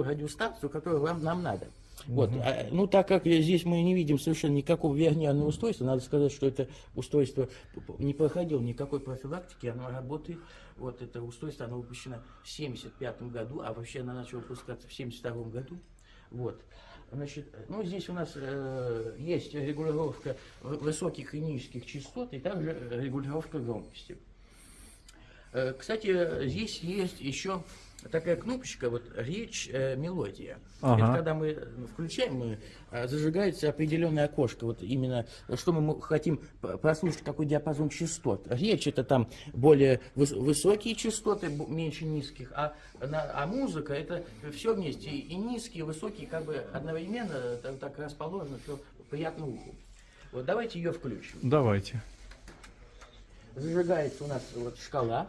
ту радиостанцию, которую вам, нам надо. Вот. А, ну, так как здесь мы не видим совершенно никакого верниерного устройства, надо сказать, что это устройство не проходило никакой профилактики, оно работает. Вот это устройство, оно выпущено в 1975 году, а вообще оно начало выпускаться в 1972 году. Вот. Значит, ну, здесь у нас э, есть регулировка высоких и низких частот, и также регулировка громкости. Э, кстати, здесь есть еще такая кнопочка, вот речь, э, мелодия. Ага. Это когда мы включаем, мы, э, зажигается определенное окошко. Вот именно, что мы хотим прослушать, какой диапазон частот. Речь это там более выс высокие частоты, меньше низких, а, на, а музыка это все вместе. И низкие, и высокие, как бы одновременно так, так расположено, все приятно уху. Вот давайте ее включим. Давайте. Зажигается у нас вот шкала.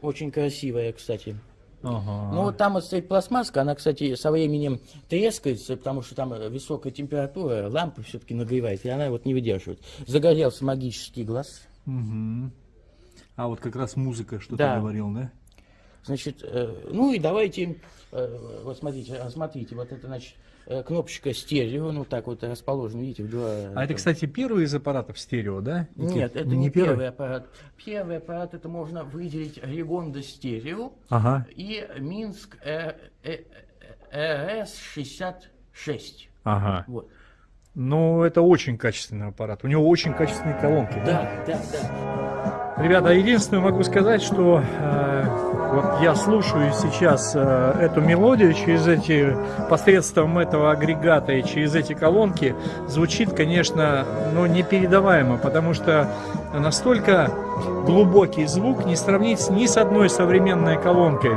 Очень красивая, кстати. Ага. Ну вот там вот стоит пластмасска, она, кстати, со временем трескается, потому что там высокая температура, лампа все-таки нагревает, и она вот не выдерживает. Загорелся магический глаз. Угу. А вот как раз музыка, что да. ты говорил, да? Значит, э, ну и давайте, э, вот смотрите, смотрите, вот это, значит, кнопочка стерео, ну так вот расположена, видите, в два... А это, кстати, первый из аппаратов стерео, да? Нет, это не, не первый? первый аппарат. Первый аппарат, это можно выделить Регонда стерео ага. и Минск э, э, РС-66. Ага. Вот. Ну, это очень качественный аппарат. У него очень качественные колонки. Да, да, да. да. Ребята, единственное могу сказать, что э, вот я слушаю сейчас э, эту мелодию через эти, посредством этого агрегата и через эти колонки, звучит, конечно, ну, непередаваемо, потому что настолько глубокий звук не сравнить ни с одной современной колонкой.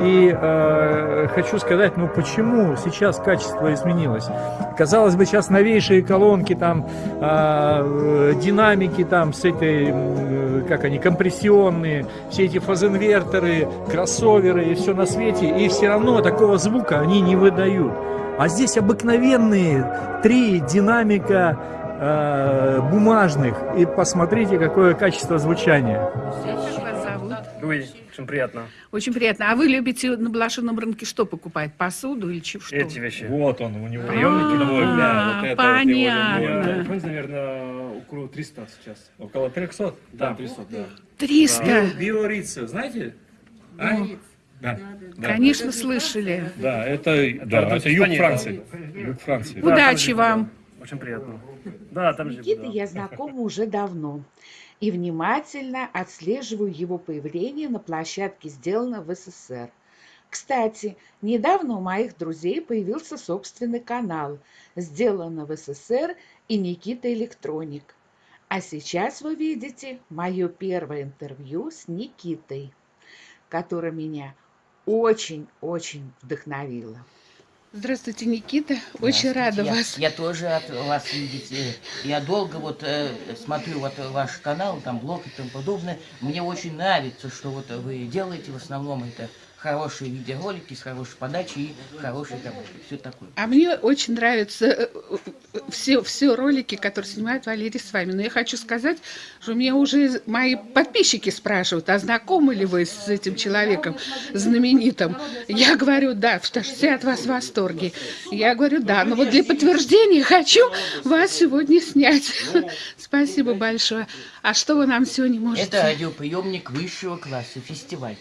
И э, хочу сказать, ну почему сейчас качество изменилось? Казалось бы, сейчас новейшие колонки, там э, динамики, там с этой, э, как они, компрессионные, все эти фазенвертеры, кроссоверы и все на свете, и все равно такого звука они не выдают. А здесь обыкновенные три динамика э, бумажных. И посмотрите, какое качество звучания. Ой, очень приятно. Очень приятно. А вы любите на блошином рынке что покупать? Посуду или что? Эти вещи. Вот он, у него приемники новые. Да, вот понятно. Вот наверное, около 300 сейчас. Около 300? Да, 300, да. 300? Биорица, знаете? А? Да. да. Конечно, слышали. Да, это, да, это юг Франции. Юг Франции. Удачи вам. Очень приятно. Да, там же. Никита я знакома уже давно и внимательно отслеживаю его появление на площадке «Сделано в СССР». Кстати, недавно у моих друзей появился собственный канал «Сделано в СССР» и Никита Электроник. А сейчас вы видите мое первое интервью с Никитой, которое меня очень-очень вдохновило. Здравствуйте, Никита. Очень рада я, вас. Я тоже рад вас видеть. Я долго вот э, смотрю вот ваш канал, там блог и тому подобное. Мне очень нравится, что вот вы делаете в основном это хорошие видеоролики с хорошей подачей и хорошей работой. Все такое. А мне очень нравятся э, э, все, все ролики, которые снимает Валерий с вами. Но я хочу сказать, что меня уже мои подписчики спрашивают, а знакомы ли вы с этим человеком знаменитым? Я говорю, да, что все от вас в восторге. Я говорю, да, но вот для подтверждения хочу вас сегодня снять. Спасибо большое. А что вы нам сегодня можете? Это радиоприемник высшего класса, фестиваль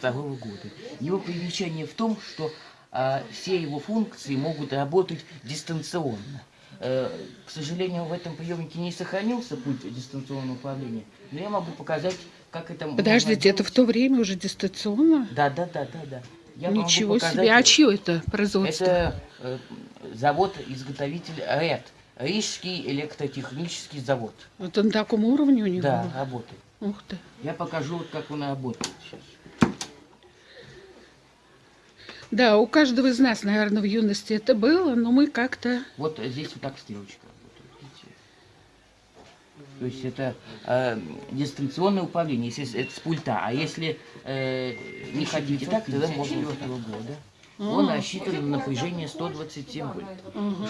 1962 года. Его примечание в том, что а, все его функции могут работать дистанционно. Э, к сожалению, в этом приемнике не сохранился путь дистанционного управления, но я могу показать, как это Подождите, это в то время уже дистанционно? Да, да, да, да, да. Я Ничего себе, а чье это производство? Это э, завод-изготовитель РЭД. Рижский электротехнический завод. Это на таком уровне у него? Да, работает. Ух ты. Я покажу, вот, как он работает сейчас. Да, у каждого из нас, наверное, в юности это было, но мы как-то... Вот здесь вот так стрелочка. То есть это э, дистанционное управление, если это с пульта. А если э, не хотите так, тогда можно... года. Он рассчитан на напряжение 127 вольт.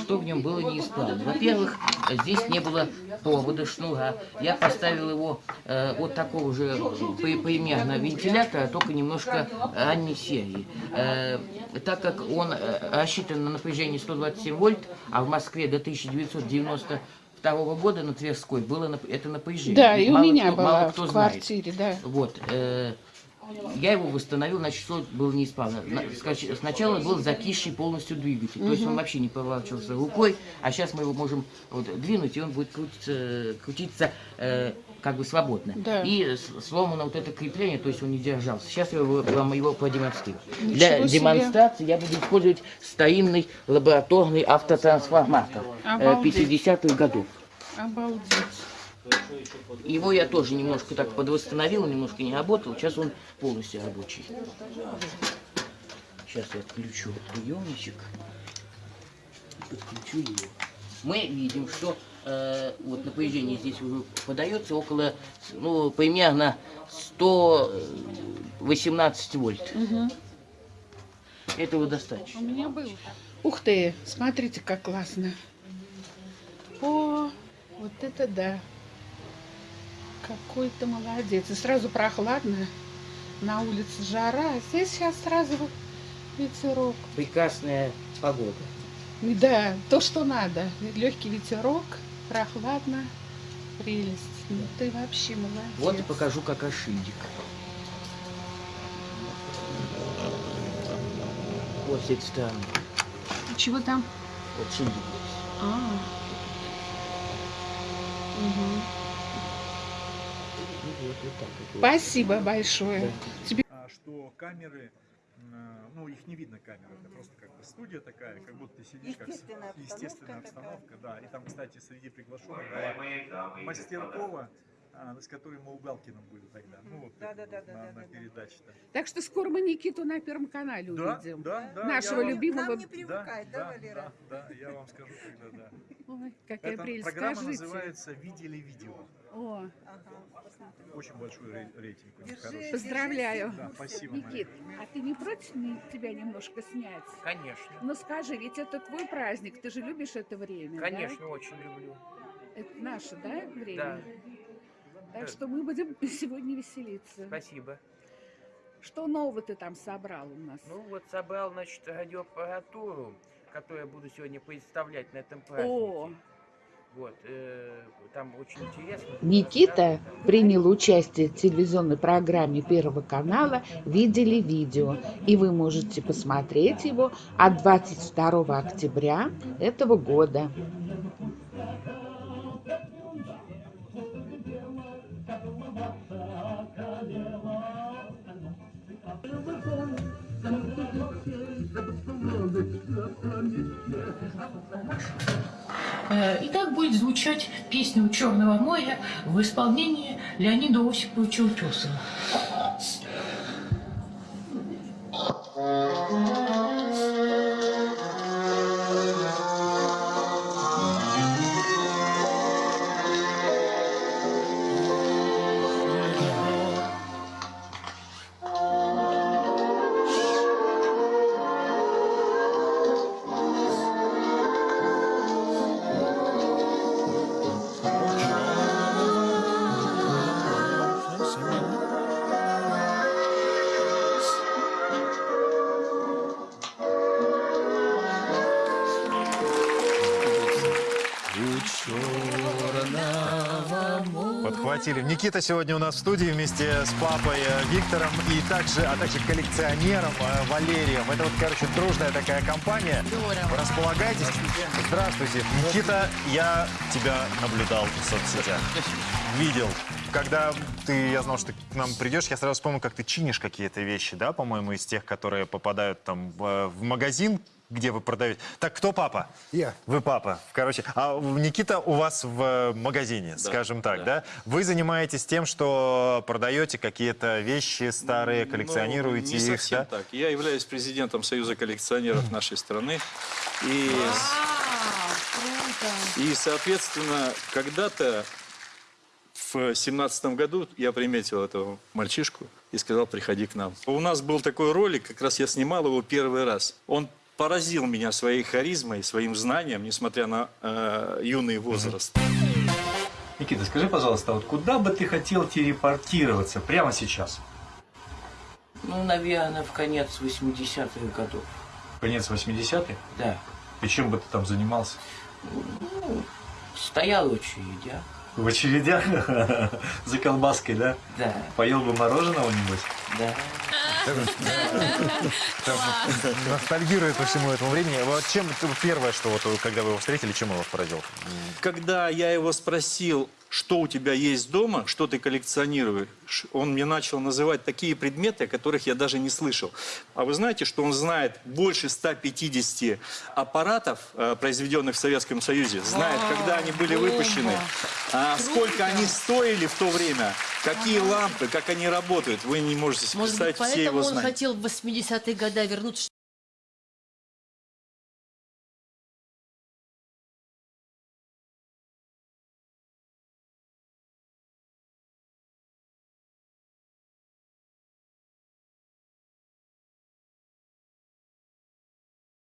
Что в нем было неисправно? Во-первых, здесь не было провода, шнура. Я поставил его э, от такого же при- примерно вентилятора, только немножко ранней серии. Э, так как он э, рассчитан на напряжение 127 вольт, а в Москве до 1992 года на Тверской было это напряжение. Да, и у Мало меня кто- была мало в кто знает. квартире, да. Вот. э, я его восстановил, значит, что было неисправно. На- Сначала был закисший полностью двигатель, то есть он вообще не поворачивался рукой, а сейчас мы его можем вот, двинуть, и он будет крутиться, крутиться э, как бы свободно. Да. И сломано вот это крепление, то есть он не держался. Сейчас я вам его продемонстрирую. Для Ничего себе. демонстрации я буду использовать старинный лабораторный автотрансформатор э, Обалдеть. 50-х годов. Обалдеть. Его я тоже немножко так подвосстановил, немножко не работал. Сейчас он полностью рабочий. Сейчас я отключу приемничек. Подключу его. Мы видим, что э, вот напряжение здесь уже подается около, ну, примерно 118 вольт. Этого достаточно. У меня был. Ух ты, смотрите, как классно. О, вот это да. Какой ты молодец. И сразу прохладно. На улице жара, а здесь сейчас сразу ветерок. Прекрасная погода. Да, то, что надо. Легкий ветерок, прохладно, прелесть. Ну ты вообще молодец. Вот и покажу, как ошибик. Вот с этой стороны. Чего там? Вот шиндик. А. Вот так вот. Спасибо большое. Тебе а, что камеры, м, ну их не видно камеры, это просто как бы студия такая, как будто ты сидишь как с- Естественная обстановка естественная такая. обстановка, да. И там, кстати, среди приглашенных была Мастеркова, а, с которой мы у Галкина были тогда, ну вот Да, да, вот да, да, на, да, на да. передаче-то. Так что скоро мы Никиту на Первом канале Да, увидим. да, да. Нашего вам- любимого- Нам не Да, привыкать, да, да, Валера? да, да, я вам скажу тогда, да. Ой, какая Эта прелесть. программа Скажите. называется «Видели видео». О, Ага. Очень большой рей- рейтинг Держи. Поздравляю. Да, спасибо, Мария. Никит, а ты не против тебя немножко снять? Конечно. Ну скажи, ведь это твой праздник, ты же любишь это время, да? Конечно, очень люблю. Это наше, да, время? Да. Так Да. что мы будем сегодня веселиться. Спасибо. Что нового ты там собрал у нас? Ну вот собрал, значит, радиоаппаратуру, которую я буду сегодня представлять на этом О, празднике. Вот, Никита принял участие в телевизионной программе Первого канала «Видели видео», и вы можете посмотреть его от 22 октября этого года. И так будет звучать песня «У Черного моря» в исполнении Леонида Осиповича Утесова. Подхватили. Никита сегодня у нас в студии вместе с папой э, Виктором и также, а также коллекционером э, Валерием. Это вот, короче, дружная такая компания. Располагайтесь. Здравствуйте. Никита, я тебя наблюдал в соцсетях. Видел. Когда ты, я знал, что ты к нам придешь, я сразу вспомнил, как ты чинишь какие-то вещи, да, по-моему, из тех, которые попадают там в, в магазин, где вы продаете. Так, кто папа? Я. Вы папа, короче. А Никита у вас в э, магазине, скажем так, да. Вы занимаетесь тем, что продаете какие-то вещи старые, коллекционируете Ну, не их, совсем да? так. Я являюсь президентом Союза коллекционеров нашей страны. И, круто. и соответственно, когда-то в семнадцатом году я приметил этого мальчишку и сказал, приходи к нам. У нас был такой ролик, как раз я снимал его первый раз. Он поразил меня своей харизмой, своим знанием, несмотря на э, юный возраст. Никита, скажи, пожалуйста, вот куда бы ты хотел телепортироваться прямо сейчас? Ну, наверное, в конец 80-х годов. Конец 80-х? Да. И чем бы ты там занимался? Стоял в очередях. В очередях? За колбаской, да? Да, Поел бы мороженого, небось? да. Ностальгирует по всему этому времени. Вот чем первое, что вот когда вы его встретили, чем он вас поразил? Когда я его спросил, что у тебя есть дома, что ты коллекционируешь, он мне начал называть такие предметы, о которых я даже не слышал. А вы знаете, что он знает больше 150 аппаратов, э, произведенных в Советском Союзе, знает, когда они были выпущены, а, сколько они стоили в то время, какие лампы, как они работают. Вы не можете себе Может быть, представить все поэтому его он знания. хотел в 80-е годы вернуться,